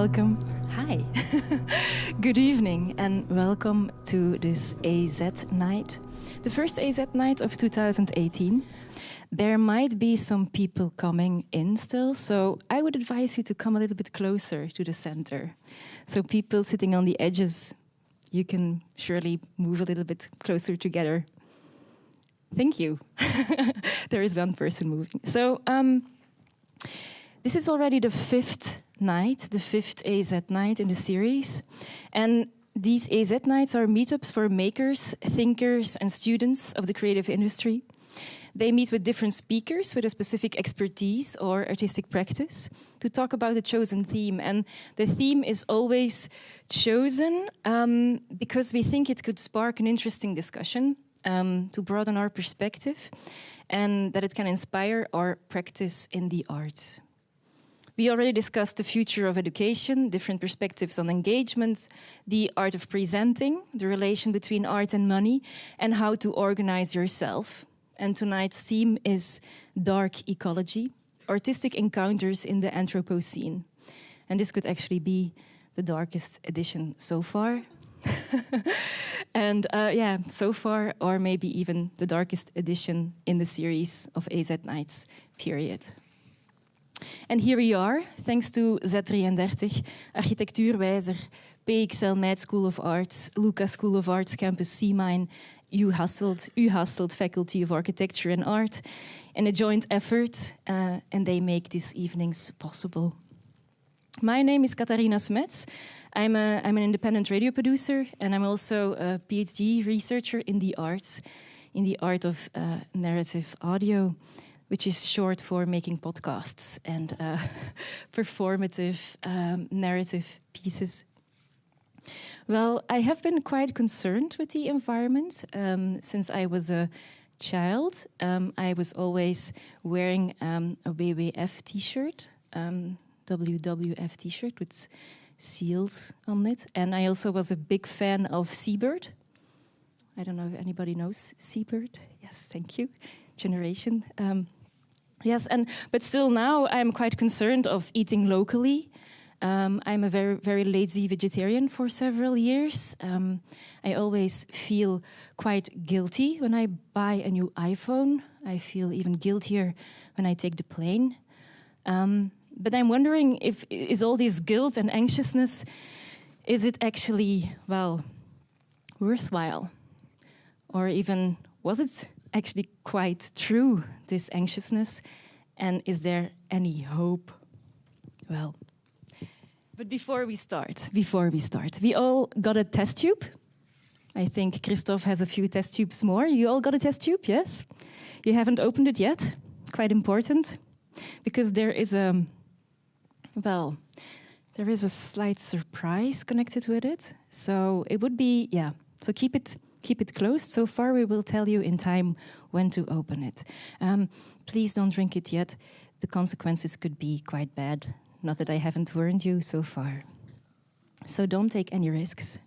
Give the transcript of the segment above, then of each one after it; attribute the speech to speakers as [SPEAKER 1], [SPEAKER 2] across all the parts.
[SPEAKER 1] Welcome. Hi. Good evening and welcome to this AZ night, the first AZ night of 2018. There might be some people coming in still, so I would advise you to come a little bit closer to the center. So people sitting on the edges, you can surely move a little bit closer together. Thank you. there is one person moving. So um, this is already the fifth night, the fifth AZ night in the series. And these AZ nights are meetups for makers, thinkers, and students of the creative industry. They meet with different speakers with a specific expertise or artistic practice to talk about a chosen theme. And the theme is always chosen um, because we think it could spark an interesting discussion um, to broaden our perspective and that it can inspire our practice in the arts. We already discussed the future of education, different perspectives on engagement, the art of presenting, the relation between art and money, and how to organize yourself and tonight's theme is dark ecology, artistic encounters in the Anthropocene. And this could actually be the darkest edition so far. and uh, yeah, so far, or maybe even the darkest edition in the series of AZ Nights period. And here we are, thanks to Z33, Architectuurwijzer, PXL Meid School of Arts, LUCA School of Arts Campus C-Mine, U Hasselt, U Faculty of Architecture and Art, in a joint effort, uh, and they make these evenings possible. My name is Katarina Smets. I'm, a, I'm an independent radio producer, and I'm also a PhD researcher in the arts, in the art of uh, narrative audio, which is short for making podcasts and uh, performative um, narrative pieces. Well, I have been quite concerned with the environment um, since I was a child. Um, I was always wearing um, a WWF t-shirt, WWF um, t-shirt with seals on it. And I also was a big fan of Seabird. I don't know if anybody knows Seabird. Yes, thank you. Generation. Um, yes, and but still now I'm quite concerned of eating locally um, I'm a very, very lazy vegetarian for several years. Um, I always feel quite guilty when I buy a new iPhone. I feel even guiltier when I take the plane. Um, but I'm wondering if is all this guilt and anxiousness, is it actually, well, worthwhile? Or even, was it actually quite true, this anxiousness? And is there any hope? Well, but before we start, before we start, we all got a test tube. I think Kristof has a few test tubes more. You all got a test tube, yes? You haven't opened it yet. Quite important, because there is a, well, there is a slight surprise connected with it. So it would be, yeah. So keep it keep it closed. So far, we will tell you in time when to open it. Um, please don't drink it yet. The consequences could be quite bad. Not that I haven't warned you so far. So don't take any risks.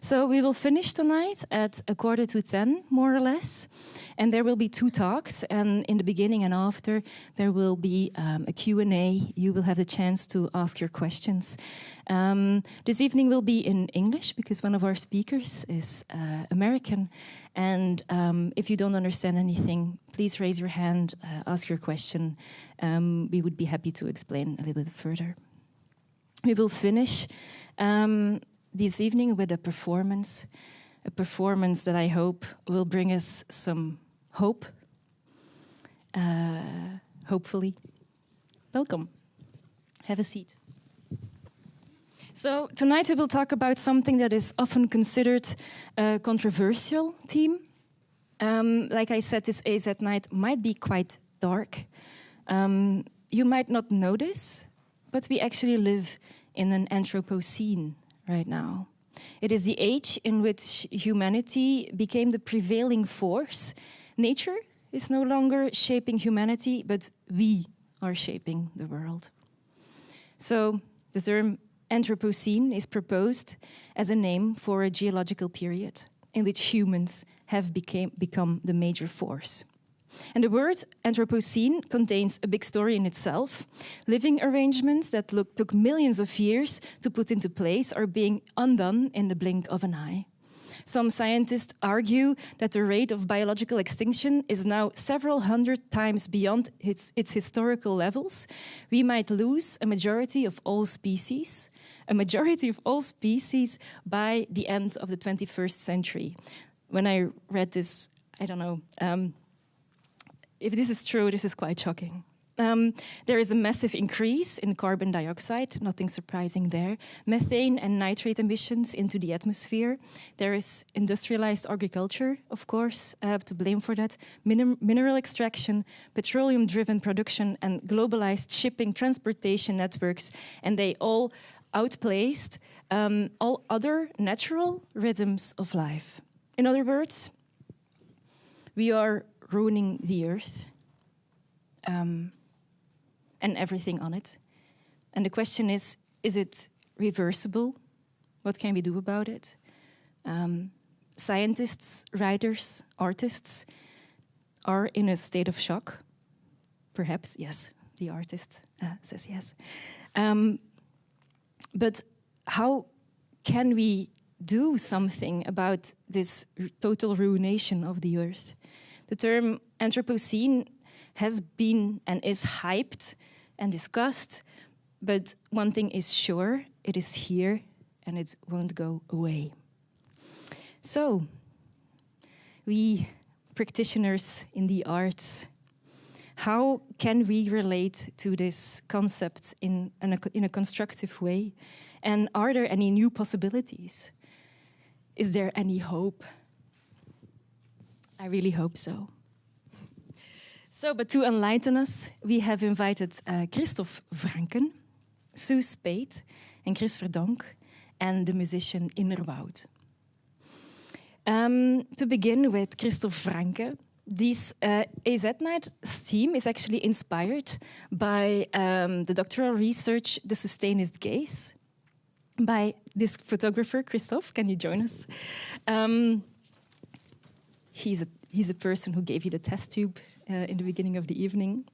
[SPEAKER 1] So we will finish tonight at a quarter to 10, more or less. And there will be two talks. And in the beginning and after, there will be um, a Q&A. You will have the chance to ask your questions. Um, this evening will be in English because one of our speakers is uh, American. And um, if you don't understand anything, please raise your hand, uh, ask your question. Um, we would be happy to explain a little bit further. We will finish um, this evening with a performance, a performance that I hope will bring us some hope, uh, hopefully. Welcome. Have a seat. So tonight we will talk about something that is often considered a controversial theme. Um, like I said, this AZ night might be quite dark. Um, you might not notice, but we actually live in an Anthropocene right now. It is the age in which humanity became the prevailing force. Nature is no longer shaping humanity, but we are shaping the world. So the term Anthropocene is proposed as a name for a geological period in which humans have became, become the major force. And the word Anthropocene contains a big story in itself. Living arrangements that look, took millions of years to put into place are being undone in the blink of an eye. Some scientists argue that the rate of biological extinction is now several hundred times beyond its, its historical levels. We might lose a majority of all species, a majority of all species by the end of the 21st century. When I read this, I don't know, um, if this is true, this is quite shocking. Um, there is a massive increase in carbon dioxide, nothing surprising there. Methane and nitrate emissions into the atmosphere. There is industrialized agriculture, of course, uh, to blame for that. Minim mineral extraction, petroleum driven production, and globalized shipping transportation networks. And they all outplaced um, all other natural rhythms of life. In other words, we are ruining the earth um, and everything on it. And the question is, is it reversible? What can we do about it? Um, scientists, writers, artists are in a state of shock. Perhaps, yes, the artist uh, says yes. Um, but how can we do something about this total ruination of the earth? The term Anthropocene has been and is hyped and discussed, but one thing is sure, it is here and it won't go away. So, we practitioners in the arts, how can we relate to this concept in, in, a, in a constructive way? And are there any new possibilities? Is there any hope? I really hope so. So, but to enlighten us, we have invited uh, Kristof Vrancken, Sue Spaid, and Kris Verdonck, and the musician Innerwoud. Um, to begin with Kristof Vrancken, this uh, AZ Night theme is actually inspired by um, the doctoral research The Sustainist Gaze by this photographer, Kristof. Can you join us? Um, he's, a, he's a person who gave you the test tube uh, in the beginning of the evening.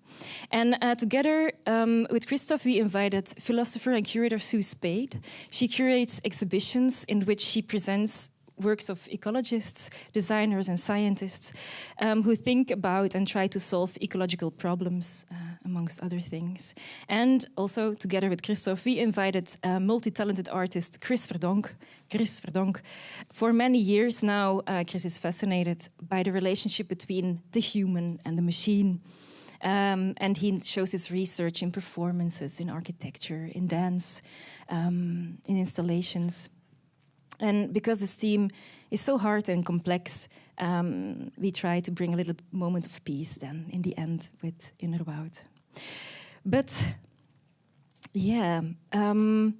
[SPEAKER 1] And uh, together um, with Kristof, we invited philosopher and curator Sue Spaid. She curates exhibitions in which she presents works of ecologists, designers and scientists um, who think about and try to solve ecological problems, uh, amongst other things. And also, together with Kristof, we invited a multi-talented artist, Kris Verdonck. Kris Verdonck. For many years now, uh, Kris is fascinated by the relationship between the human and the machine. Um, and he shows his research in performances, in architecture, in dance, um, in installations. And because this theme is so hard and complex, um, we try to bring a little moment of peace then in the end with Innerwoud. But yeah, um,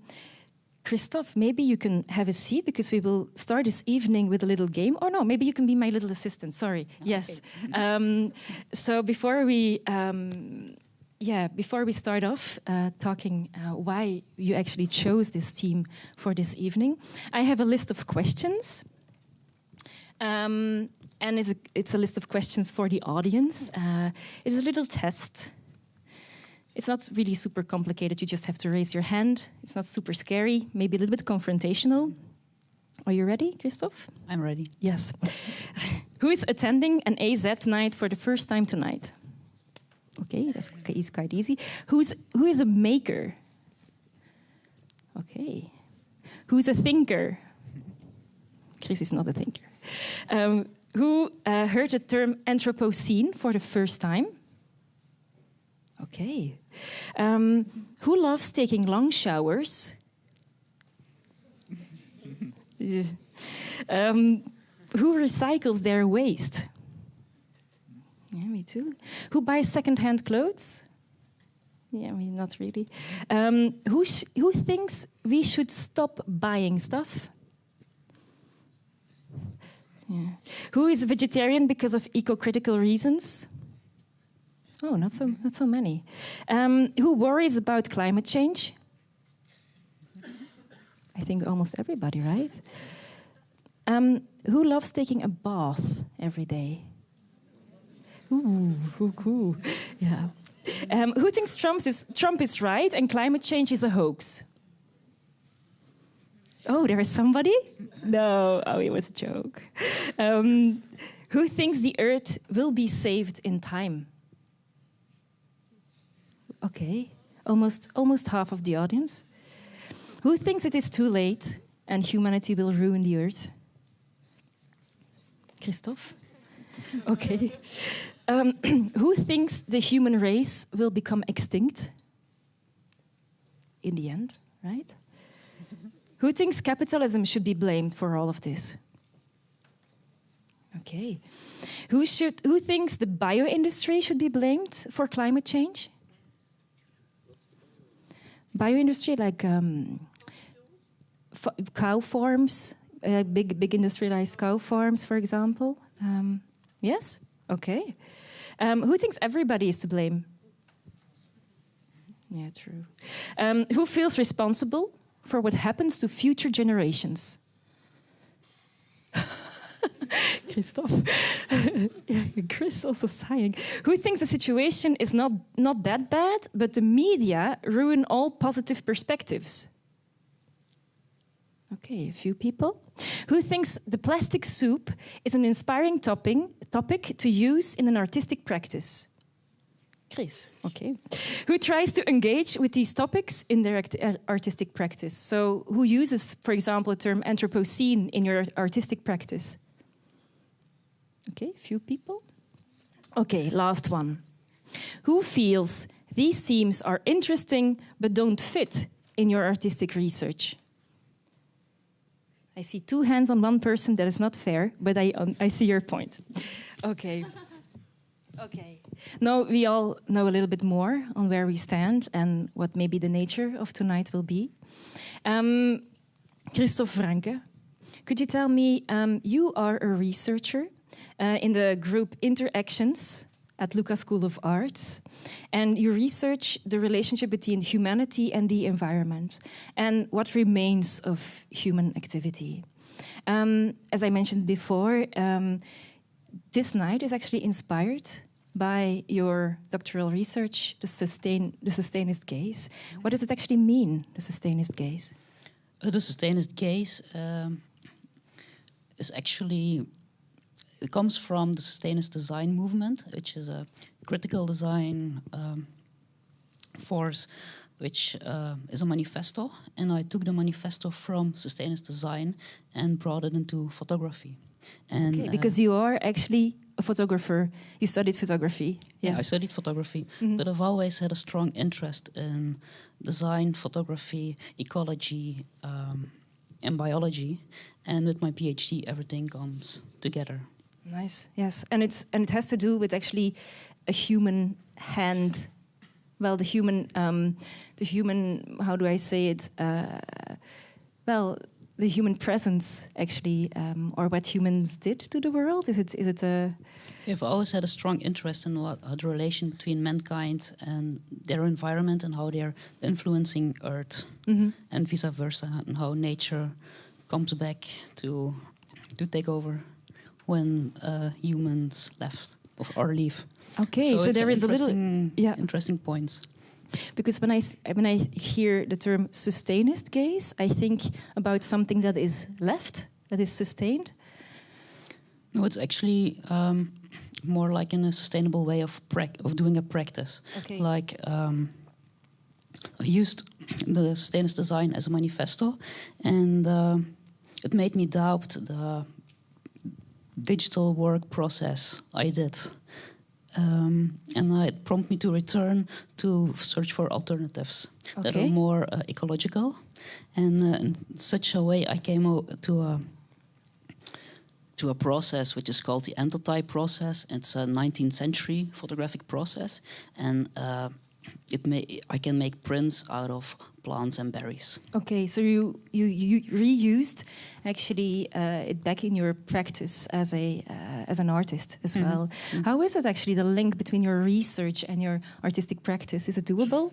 [SPEAKER 1] Kristof, maybe you can have a seat because we will start this evening with a little game. Or no, maybe you can be my little assistant. Sorry. Okay. Yes. um, so before we um, yeah, before we start off uh, talking uh, why you actually chose this team for this evening, I have a list of questions. Um, and it's a, it's a, list of questions for the audience. Uh, it's a little test. It's not really super complicated. You just have to raise your hand. It's not super scary, maybe a little bit confrontational. Are you ready, Kristof?
[SPEAKER 2] I'm ready.
[SPEAKER 1] Yes. Who is attending an AZ night for the first time tonight? Okay, that's is quite easy. Who's who is a maker? Okay. Who's a thinker? Kris is not a thinker. Um, who uh, heard the term Anthropocene for the first time? Okay. Um, who loves taking long showers? um, who recycles their waste? Yeah, me too. Who buys second-hand clothes? Yeah, I mean, not really. Um, who, who thinks we should stop buying stuff? Yeah. Who is vegetarian because of eco-critical reasons? Oh, not so, not so many. Um, who worries about climate change? I think almost everybody, right? Um, who loves taking a bath every day? Ooh, ooh, cool. Yeah. Um, who thinks Trump is, Trump is right and climate change is a hoax? Oh, there is somebody? No, oh, it was a joke. Um, who thinks the Earth will be saved in time? Okay, almost, almost half of the audience. Who thinks it is too late and humanity will ruin the Earth? Kristof? Okay. Um, who thinks the human race will become extinct? In the end, right? who thinks capitalism should be blamed for all of this? Okay. Who, should, who thinks the bio industry should be blamed for climate change? Bio industry, like um, cow farms, uh, big, big industrialized cow farms, for example. Um, yes? Okay. Um, who thinks everybody is to blame? Yeah, true. Um, who feels responsible for what happens to future generations? Kristof. yeah, Kris also sighing. Who thinks the situation is not, not that bad, but the media ruin all positive perspectives? Okay, a few people. Who thinks the plastic soup is an inspiring topping, topic to use in an artistic practice? Kris, okay. Who tries to engage with these topics in their uh, artistic practice? So, who uses, for example, the term Anthropocene in your artistic practice? Okay, a few people. Okay, last one. Who feels these themes are interesting but don't fit in your artistic research? I see two hands on one person. That is not fair, but I, um, I see your point. Okay. okay. Now we all know a little bit more on where we stand and what maybe the nature of tonight will be. Um, Kristof Vrancken, could you tell me, um, you are a researcher uh, in the group Interactions at LUCA School of Arts, and you research the relationship between humanity and the environment and what remains of human activity. Um, as I mentioned before, um, this night is actually inspired by your doctoral research, the, sustain, the sustainist gaze. What does it actually mean, the sustainist gaze?
[SPEAKER 2] Uh, the sustainist gaze um, is actually it comes from the sustainist design movement, which is a critical design um, force, which uh, is a manifesto. And I took the manifesto from sustainist design and brought it into photography.
[SPEAKER 1] And okay, because uh, you are actually a photographer. You studied photography.
[SPEAKER 2] Yes. Yeah, I studied photography, mm -hmm. but I've always had a strong interest in design, photography, ecology, um, and biology. And with my PhD, everything comes together.
[SPEAKER 1] Nice. Yes, and it's and it has to do with actually a human hand. Well, the human, um, the human. How do I say it? Uh, well, the human presence actually, um, or what humans did to the world. Is it? Is it a?
[SPEAKER 2] I've always had a strong interest in what, the relation between mankind and their environment and how they're influencing Earth, mm -hmm. and vice versa, and how nature comes back to to take over when uh, humans left or leave.
[SPEAKER 1] Okay, so, so there is a little
[SPEAKER 2] yeah interesting points.
[SPEAKER 1] Because when I when I hear the term sustainist gaze, I think about something that is left, that is sustained.
[SPEAKER 2] No, it's actually um, more like in a sustainable way of of doing a practice. Okay. Like um, I used the sustainist design as a manifesto, and uh, it made me doubt the digital work process I did. Um, and it prompted me to return to search for alternatives okay. that are more uh, ecological. And uh, in such a way, I came to a to a process which is called the anthotype process. It's a 19th century photographic process, and uh, it may I can make prints out of plants and berries.
[SPEAKER 1] Okay, so you you, you reused actually uh, it back in your practice as a uh, as an artist as mm -hmm. well. Mm -hmm. How is it actually the link between your research and your artistic practice? Is it doable?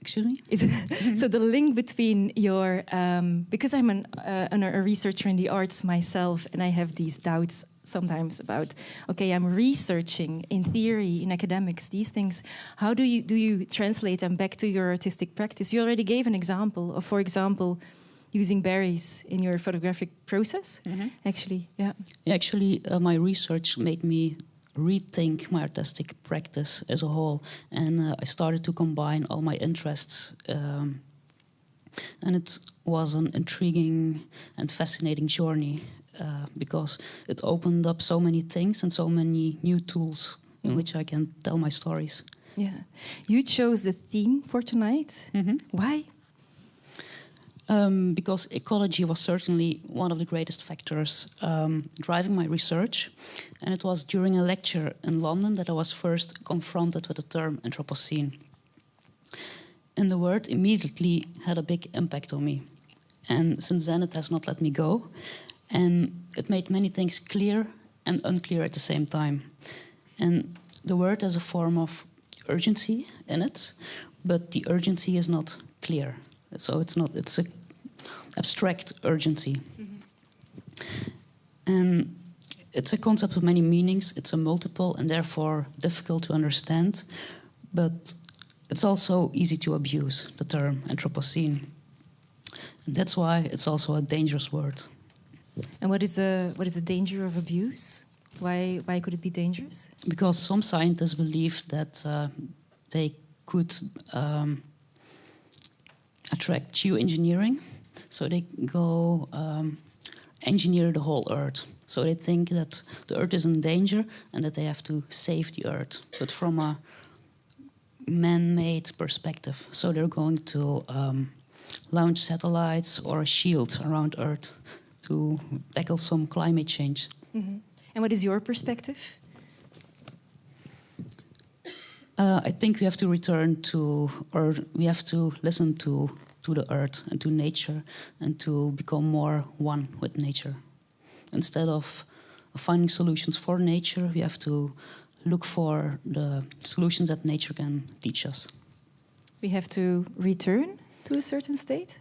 [SPEAKER 2] Excuse me.
[SPEAKER 1] It, so the link between your um, because I'm an, uh, an, a researcher in the arts myself, and I have these doubts sometimes about okay i'm researching in theory in academics these things. How do you do you translate them back to your artistic practice? You already gave an example of for example using berries in your photographic process. Mm -hmm. actually yeah
[SPEAKER 2] actually uh, my research made me rethink my artistic practice as a whole. And uh, i started to combine all my interests um, and it was an intriguing and fascinating journey uh, because it opened up so many things and so many new tools in mm. which I can tell my stories.
[SPEAKER 1] Yeah, you chose the theme for tonight. Mm -hmm. Why?
[SPEAKER 2] Um, because ecology was certainly one of the greatest factors um, driving my research. And it was during a lecture in London that I was first confronted with the term Anthropocene. And the word immediately had a big impact on me. And since then, it has not let me go. And it made many things clear and unclear at the same time. And the word has a form of urgency in it, but the urgency is not clear. So it's not, it's a abstract urgency. Mm -hmm. And it's a concept with many meanings, it's a multiple and therefore difficult to understand, but it's also easy to abuse, the term Anthropocene. And that's why it's also a dangerous word.
[SPEAKER 1] And what is the what is the danger of abuse? Why why could it be dangerous?
[SPEAKER 2] Because some scientists believe that uh, they could um, attract geoengineering, so they go um, engineer the whole Earth. So they think that the Earth is in danger and that they have to save the Earth, but from a man-made perspective. So they're going to um, launch satellites or a shield around Earth to tackle some climate change. Mm -hmm.
[SPEAKER 1] And what is your perspective?
[SPEAKER 2] Uh, I think we have to return to, or we have to listen to, to the earth and to nature and to become more one with nature. Instead of finding solutions for nature, we have to look for the solutions that nature can teach us.
[SPEAKER 1] We have to return to a certain state?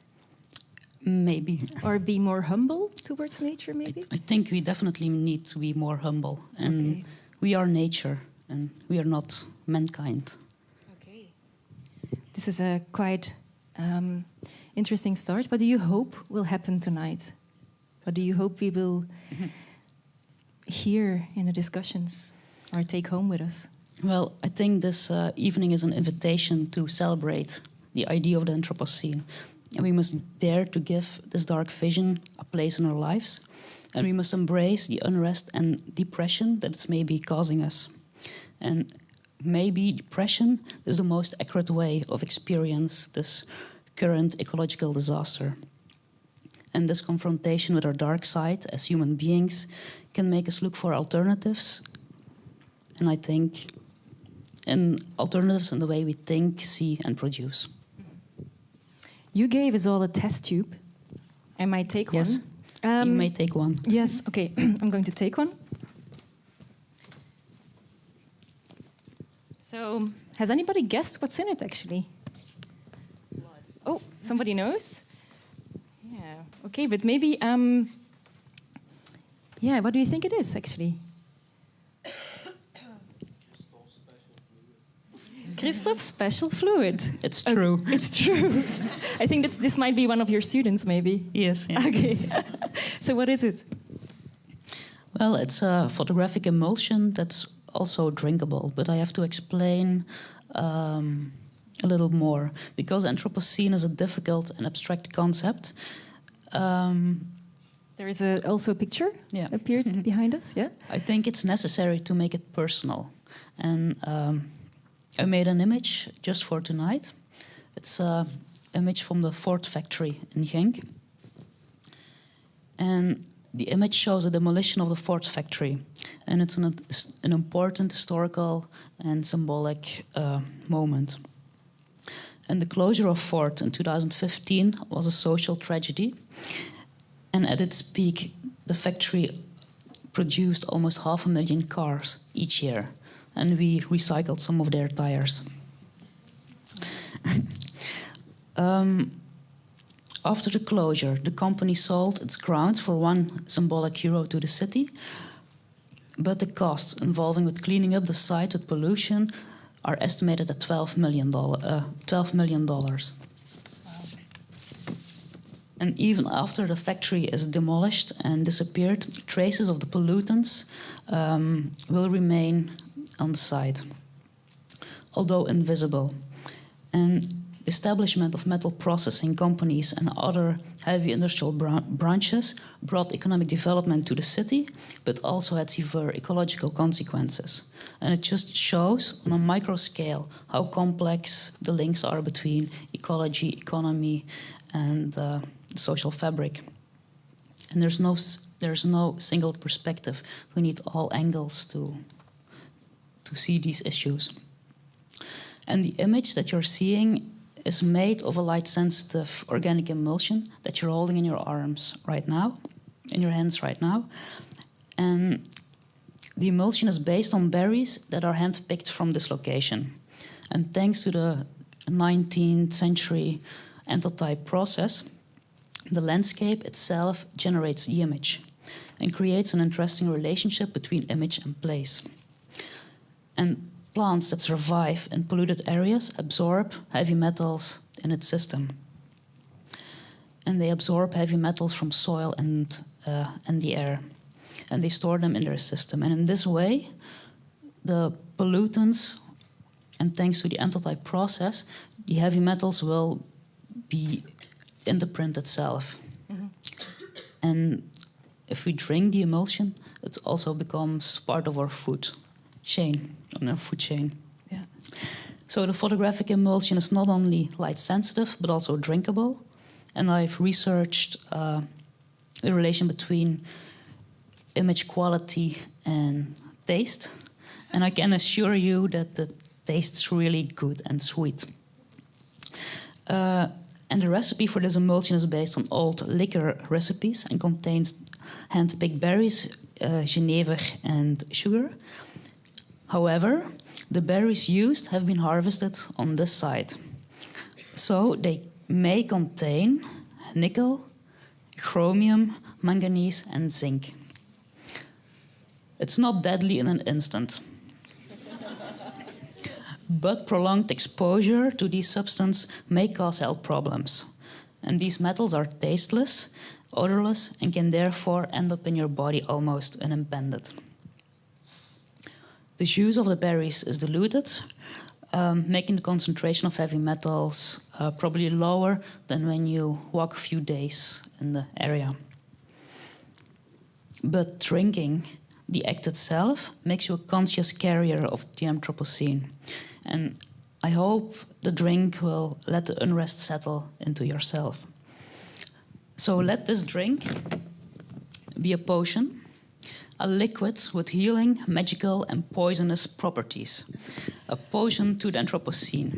[SPEAKER 2] Maybe.
[SPEAKER 1] Or be more humble towards nature, maybe?
[SPEAKER 2] I, I think we definitely need to be more humble. And okay. we are nature, and we are not mankind.
[SPEAKER 1] Okay. This is a quite um, interesting start. What do you hope will happen tonight? What do you hope we will mm-hmm. hear in the discussions or take home with us?
[SPEAKER 2] Well, I think this uh, evening is an invitation to celebrate the idea of the Anthropocene. And we must dare to give this dark vision a place in our lives. And we must embrace the unrest and depression that it's maybe causing us. And maybe depression is the most accurate way of experience this current ecological disaster. And this confrontation with our dark side as human beings can make us look for alternatives. And I think in alternatives in the way we think, see, and produce.
[SPEAKER 1] You gave us all a test tube. I might take
[SPEAKER 2] yes. one. Um, you may take one.
[SPEAKER 1] Yes, okay. I'm going to take one. So, has anybody guessed what's in it actually? Blood. Oh, somebody knows? Yeah, okay, but maybe, um, yeah, what do you think it is actually? Kristof's special fluid.
[SPEAKER 2] It's true.
[SPEAKER 1] Okay. It's true. I think that this might be one of your students, maybe.
[SPEAKER 2] Yes.
[SPEAKER 1] Yeah. Okay. so what is it?
[SPEAKER 2] Well, it's a photographic emulsion that's also drinkable, but I have to explain um, a little more because Anthropocene is a difficult and abstract concept. Um,
[SPEAKER 1] there is a, also a picture yeah. appeared behind us. Yeah,
[SPEAKER 2] I think it's necessary to make it personal, and um, I made an image just for tonight. It's an image from the Ford factory in Genk. And the image shows the demolition of the Ford factory. And it's an, an important historical and symbolic uh, moment. And the closure of Ford in 2015 was a social tragedy. And at its peak, the factory produced almost half a million cars each year and we recycled some of their tires. um, after the closure, the company sold its grounds for one symbolic euro to the city, but the costs involving with cleaning up the site with pollution are estimated at $12 million. Uh, $12 million. And even after the factory is demolished and disappeared, traces of the pollutants um, will remain on the site, although invisible. And the establishment of metal processing companies and other heavy industrial branches brought economic development to the city, but also had severe ecological consequences. And it just shows on a micro scale how complex the links are between ecology, economy, and uh, social fabric. And there's no, there's no single perspective. We need all angles to, to see these issues. And the image that you're seeing is made of a light-sensitive organic emulsion that you're holding in your arms right now, in your hands right now. And the emulsion is based on berries that are hand-picked from this location. And thanks to the 19th century anthotype process, the landscape itself generates the image and creates an interesting relationship between image and place. And plants that survive in polluted areas absorb heavy metals in its system. And they absorb heavy metals from soil and, uh, and the air. And they store them in their system. And in this way, the pollutants, and thanks to the anthotype process, the heavy metals will be in the print itself. Mm -hmm. And if we drink the emulsion, it also becomes part of our food chain, our food chain. Yeah. So the photographic emulsion is not only light sensitive, but also drinkable. And I've researched uh, the relation between image quality and taste. And I can assure you that the taste is really good and sweet. Uh, and the recipe for this emulsion is based on old liquor recipes and contains hand-picked berries, uh, Genever and sugar. However, the berries used have been harvested on this site. So they may contain nickel, chromium, manganese and zinc. It's not deadly in an instant but prolonged exposure to these substances may cause health problems. And these metals are tasteless, odorless, and can therefore end up in your body almost unimpeded. The juice of the berries is diluted, um, making the concentration of heavy metals uh, probably lower than when you walk a few days in the area. But drinking the act itself makes you a conscious carrier of the Anthropocene. And I hope the drink will let the unrest settle into yourself. So let this drink be a potion, a liquid with healing, magical and poisonous properties. A potion to the Anthropocene.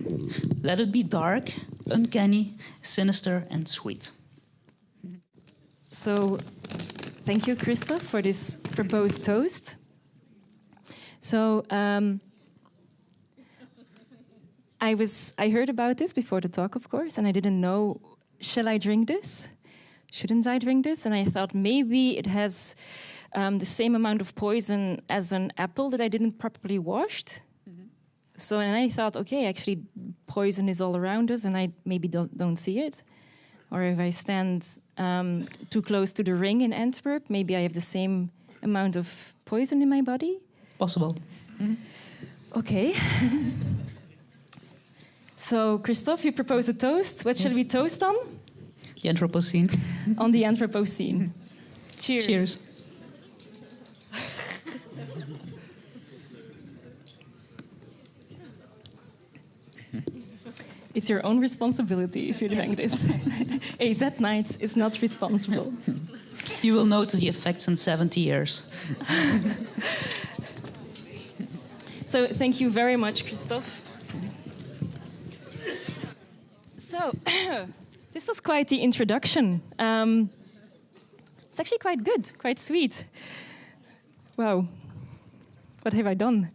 [SPEAKER 2] Let it be dark, uncanny, sinister and sweet.
[SPEAKER 1] So thank you, Kristof, for this proposed toast. So um, I was I heard about this before the talk, of course, and I didn't know shall I drink this? Shouldn't I drink this? And I thought maybe it has um, the same amount of poison as an apple that I didn't properly washed. Mm -hmm. So and I thought, okay, actually, poison is all around us, and I maybe don't, don't see it. Or if I stand um, too close to the ring in Antwerp, maybe I have the same amount of poison in my body.
[SPEAKER 2] It's possible. Mm -hmm.
[SPEAKER 1] Okay. So, Kristof, you proposed a toast. What yes. shall we toast on?
[SPEAKER 2] The Anthropocene.
[SPEAKER 1] on the Anthropocene. Cheers.
[SPEAKER 2] Cheers.
[SPEAKER 1] It's your own responsibility if you drink this. AZ Nights is not responsible.
[SPEAKER 2] You will notice the effects in 70 years.
[SPEAKER 1] so thank you very much, Kristof. So, this was quite the introduction. Um, it's actually quite good, quite sweet. Wow, what have I done?